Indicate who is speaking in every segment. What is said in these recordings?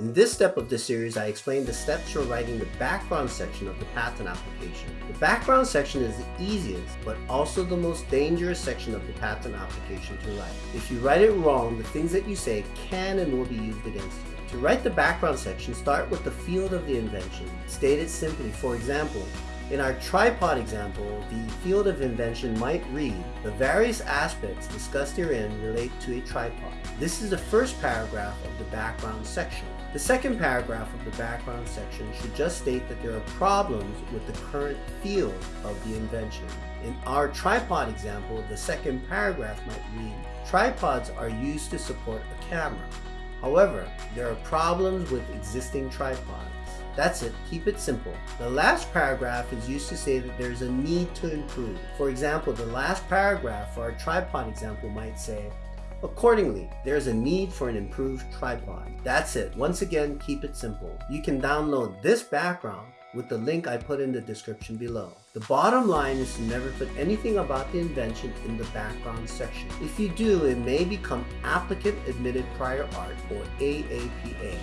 Speaker 1: In this step of the series, I explain the steps for writing the background section of the patent application. The background section is the easiest, but also the most dangerous section of the patent application to write. If you write it wrong, the things that you say can and will be used against you. To write the background section, start with the field of the invention. State it simply. For example, in our tripod example, the field of invention might read, the various aspects discussed herein relate to a tripod. This is the first paragraph of the background section. The second paragraph of the background section should just state that there are problems with the current field of the invention. In our tripod example, the second paragraph might read, tripods are used to support a camera. However, there are problems with existing tripods. That's it, keep it simple. The last paragraph is used to say that there's a need to improve. For example, the last paragraph for our tripod example might say, Accordingly, there's a need for an improved tripod. That's it. Once again, keep it simple. You can download this background with the link I put in the description below. The bottom line is to never put anything about the invention in the background section. If you do, it may become Applicant Admitted Prior Art or AAPA,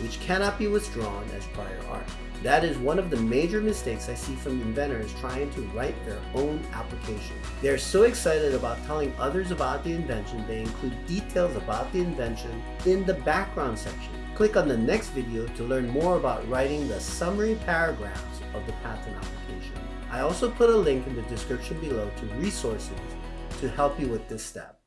Speaker 1: which cannot be withdrawn as prior art. That is one of the major mistakes I see from inventors trying to write their own application. They are so excited about telling others about the invention, they include details about the invention in the background section. Click on the next video to learn more about writing the summary paragraphs of the patent application. I also put a link in the description below to resources to help you with this step.